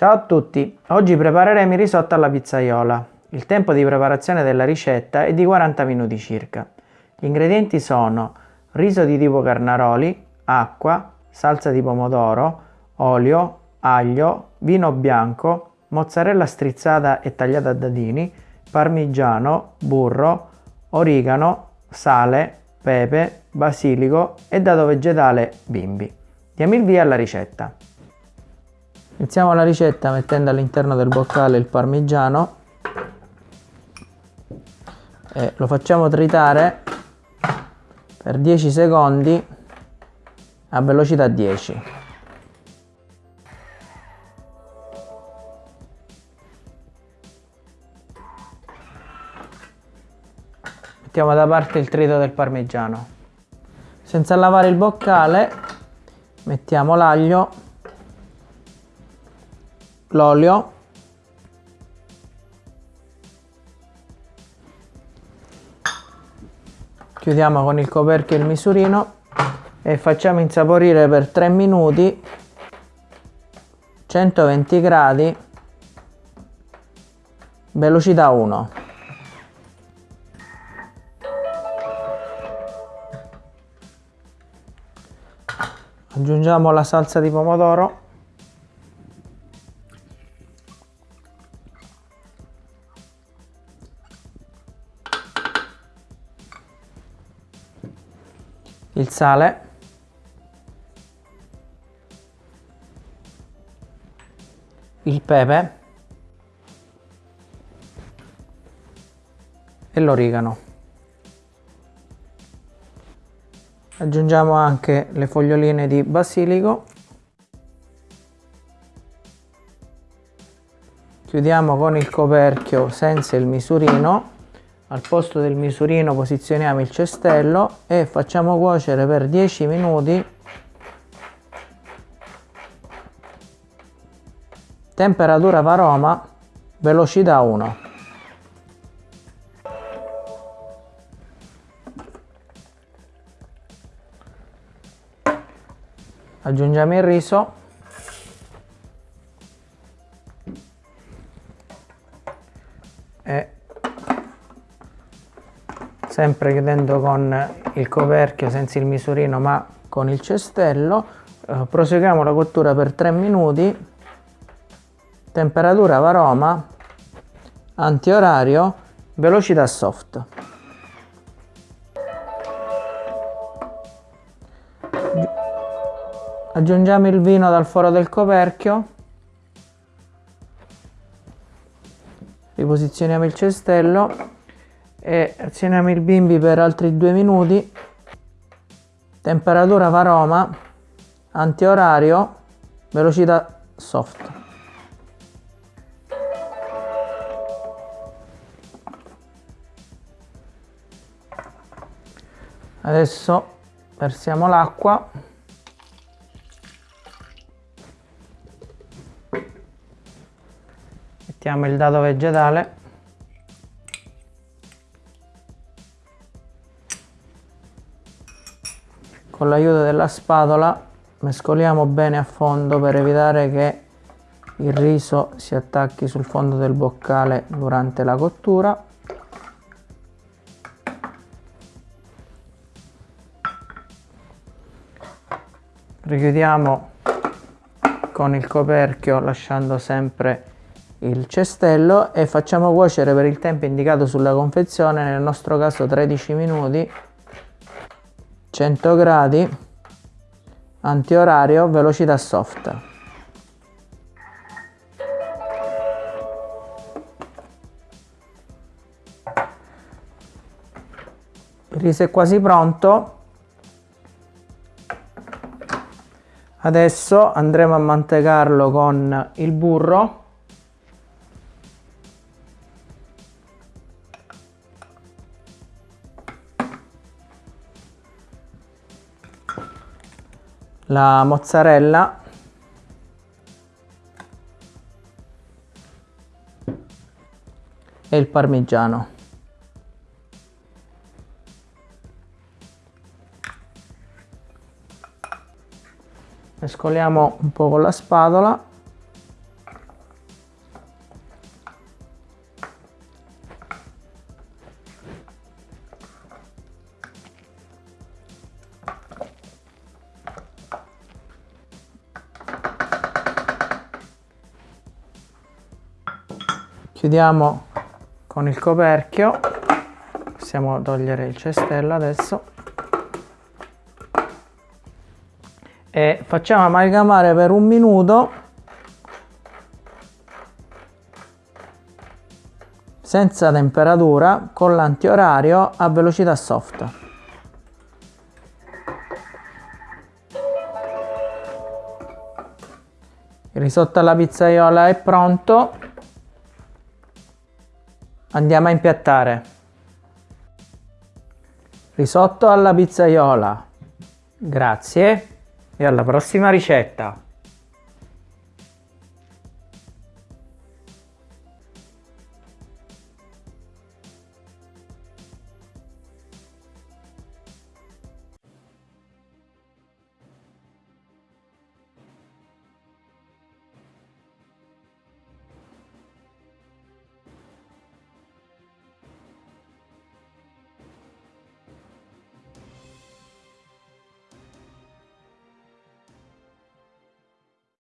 Ciao a tutti, oggi prepareremo il risotto alla pizzaiola. Il tempo di preparazione della ricetta è di 40 minuti circa. Gli ingredienti sono riso di tipo carnaroli, acqua, salsa di pomodoro, olio, aglio, vino bianco, mozzarella strizzata e tagliata a dadini, parmigiano, burro, origano, sale, pepe, basilico e dato vegetale bimbi. Diamo il via alla ricetta. Iniziamo la ricetta mettendo all'interno del boccale il parmigiano e lo facciamo tritare per 10 secondi a velocità 10. Mettiamo da parte il trito del parmigiano. Senza lavare il boccale mettiamo l'aglio l'olio. Chiudiamo con il coperchio il misurino e facciamo insaporire per 3 minuti 120 gradi velocità 1 aggiungiamo la salsa di pomodoro il sale. Il pepe. E l'origano. Aggiungiamo anche le foglioline di basilico. Chiudiamo con il coperchio senza il misurino al posto del misurino posizioniamo il cestello e facciamo cuocere per 10 minuti. Temperatura varoma velocità 1 aggiungiamo il riso. E sempre chiudendo con il coperchio senza il misurino ma con il cestello. Eh, proseguiamo la cottura per 3 minuti. Temperatura varoma antiorario velocità soft. Aggiungiamo il vino dal foro del coperchio. Riposizioniamo il cestello e azioniamo il bimbi per altri due minuti. Temperatura varoma antiorario velocità soft. Adesso versiamo l'acqua. Mettiamo il dado vegetale con l'aiuto della spatola mescoliamo bene a fondo per evitare che il riso si attacchi sul fondo del boccale durante la cottura. Richiudiamo con il coperchio lasciando sempre il cestello e facciamo cuocere per il tempo indicato sulla confezione nel nostro caso 13 minuti 100 gradi antiorario velocità soft. Il riso è quasi pronto. Adesso andremo a mantecarlo con il burro la mozzarella. E il parmigiano. Mescoliamo un po' con la spatola chiudiamo con il coperchio possiamo togliere il cestello adesso e facciamo amalgamare per un minuto senza temperatura con l'antiorario a velocità soft. Il risotto alla pizzaiola è pronto. Andiamo a impiattare. Risotto alla pizzaiola. Grazie e alla prossima ricetta.